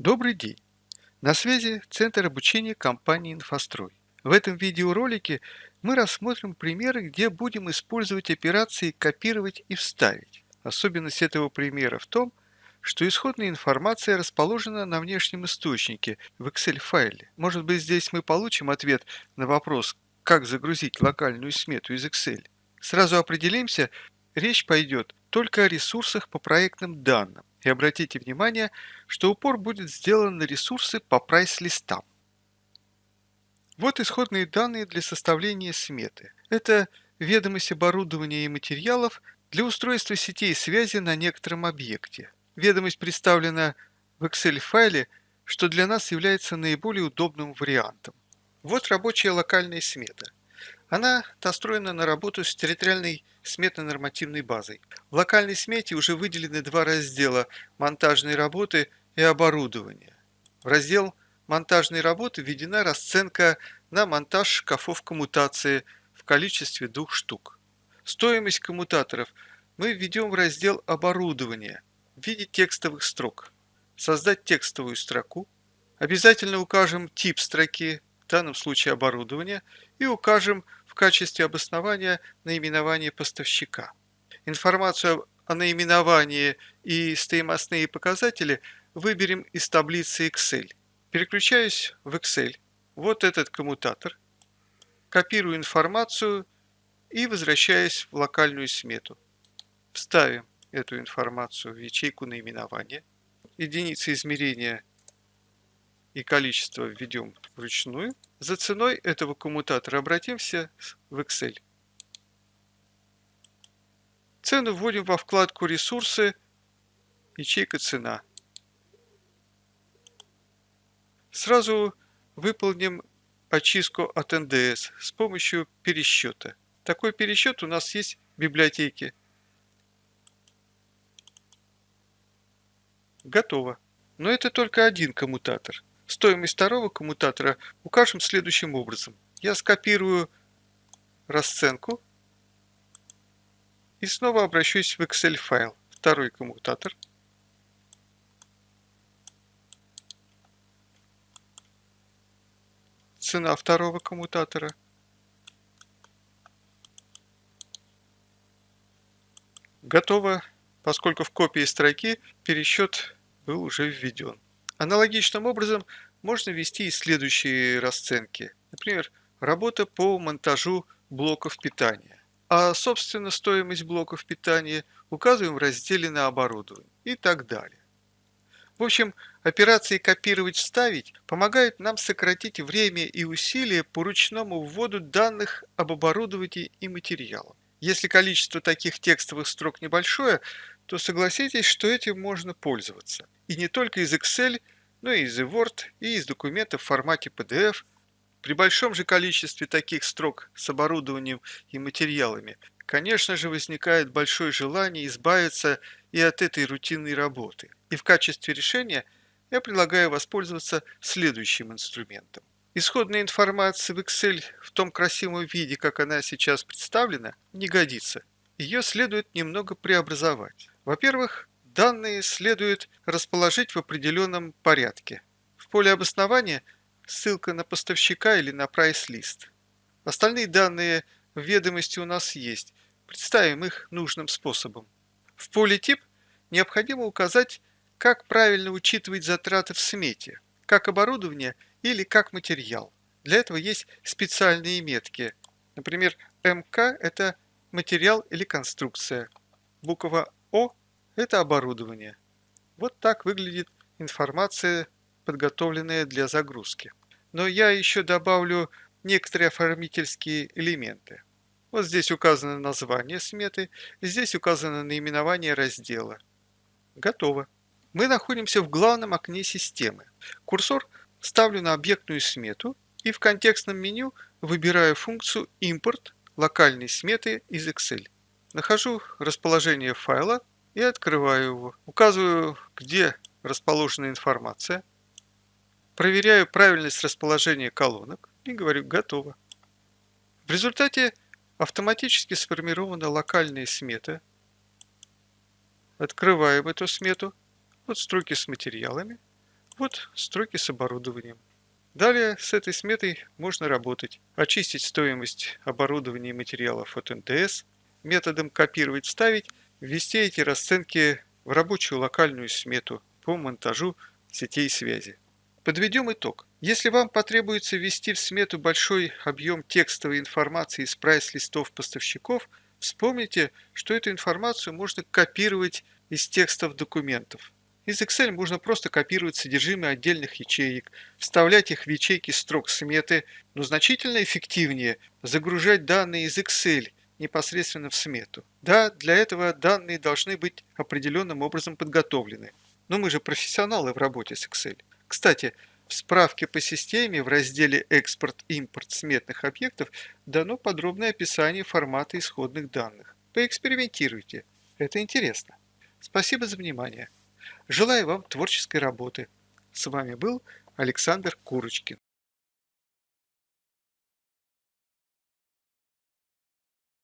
Добрый день! На связи Центр обучения компании «Инфострой». В этом видеоролике мы рассмотрим примеры, где будем использовать операции «копировать» и «вставить». Особенность этого примера в том, что исходная информация расположена на внешнем источнике в Excel-файле. Может быть, здесь мы получим ответ на вопрос, как загрузить локальную смету из Excel. Сразу определимся, речь пойдет только о ресурсах по проектным данным. И обратите внимание, что упор будет сделан на ресурсы по прайс-листам. Вот исходные данные для составления сметы. Это ведомость оборудования и материалов для устройства сетей связи на некотором объекте. Ведомость представлена в Excel-файле, что для нас является наиболее удобным вариантом. Вот рабочая локальная смета. Она настроена на работу с территориальной сметно-нормативной базой. В локальной смете уже выделены два раздела «Монтажные работы» и «Оборудование». В раздел «Монтажные работы» введена расценка на монтаж шкафов коммутации в количестве двух штук. Стоимость коммутаторов мы введем в раздел «Оборудование» в виде текстовых строк. Создать текстовую строку. Обязательно укажем тип строки, в данном случае оборудование, и укажем качестве обоснования наименование поставщика. Информацию о наименовании и стоимостные показатели выберем из таблицы Excel. Переключаюсь в Excel. Вот этот коммутатор. Копирую информацию и возвращаюсь в локальную смету. Вставим эту информацию в ячейку наименования. Единицы измерения и количество введем вручную. За ценой этого коммутатора обратимся в Excel. Цену вводим во вкладку «Ресурсы», ячейка «Цена». Сразу выполним очистку от НДС с помощью пересчета. Такой пересчет у нас есть в библиотеке. Готово. Но это только один коммутатор. Стоимость второго коммутатора укажем следующим образом. Я скопирую расценку и снова обращусь в Excel файл. Второй коммутатор. Цена второго коммутатора. Готово, поскольку в копии строки пересчет был уже введен. Аналогичным образом можно ввести и следующие расценки. Например, работа по монтажу блоков питания. А, собственно, стоимость блоков питания указываем в разделе на оборудование и так далее. В общем, операции «Копировать-вставить» помогают нам сократить время и усилия по ручному вводу данных об оборудовании и материалах. Если количество таких текстовых строк небольшое, то согласитесь, что этим можно пользоваться. И не только из Excel, но и из Word, и из документов в формате PDF. При большом же количестве таких строк с оборудованием и материалами, конечно же, возникает большое желание избавиться и от этой рутинной работы. И в качестве решения я предлагаю воспользоваться следующим инструментом. Исходная информация в Excel в том красивом виде, как она сейчас представлена, не годится. Ее следует немного преобразовать. Во-первых, данные следует расположить в определенном порядке. В поле обоснования ссылка на поставщика или на прайс-лист. Остальные данные в ведомости у нас есть. Представим их нужным способом. В поле тип необходимо указать, как правильно учитывать затраты в смете, как оборудование или как материал. Для этого есть специальные метки. Например, МК – это материал или конструкция. Буква О это оборудование. Вот так выглядит информация, подготовленная для загрузки. Но я еще добавлю некоторые оформительские элементы. Вот здесь указано название сметы, здесь указано наименование раздела. Готово. Мы находимся в главном окне системы. Курсор ставлю на объектную смету и в контекстном меню выбираю функцию «Импорт» локальной сметы из Excel. Нахожу расположение файла и открываю его. Указываю, где расположена информация. Проверяю правильность расположения колонок и говорю «Готово». В результате автоматически сформирована локальная смета. Открываем эту смету. Вот строки с материалами. Вот строки с оборудованием. Далее с этой сметой можно работать. Очистить стоимость оборудования и материалов от НДС, методом копировать, вставить, ввести эти расценки в рабочую локальную смету по монтажу сетей связи. Подведем итог. Если вам потребуется ввести в смету большой объем текстовой информации из прайс-листов поставщиков, вспомните, что эту информацию можно копировать из текстов документов. Из Excel можно просто копировать содержимое отдельных ячеек, вставлять их в ячейки строк сметы, но значительно эффективнее загружать данные из Excel непосредственно в смету. Да, для этого данные должны быть определенным образом подготовлены. Но мы же профессионалы в работе с Excel. Кстати, в справке по системе в разделе «Экспорт-импорт сметных объектов» дано подробное описание формата исходных данных. Поэкспериментируйте. Это интересно. Спасибо за внимание. Желаю вам творческой работы. С вами был Александр Курочкин.